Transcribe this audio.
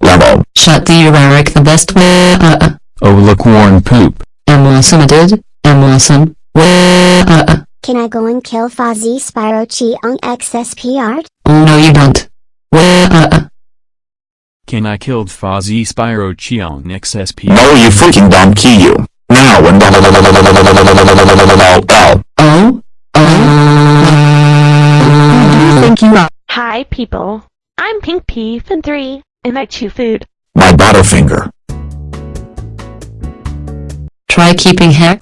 Level. Shut the Eric the best way. Uh, uh. Oh look Warren poop. I'm awesome. I did. I'm awesome. Way. Uh, uh. Can I go and kill Fozzie Spyro Chiong XSP art? Oh no, you don't. Way. Uh, uh. Can I kill Fozzie Spyro Cheon XSP? No you freaking don't key you. Now and are? Hi, people. I'm Pink Pea Fin 3, and I chew food. my butterfinger. Try keeping hair.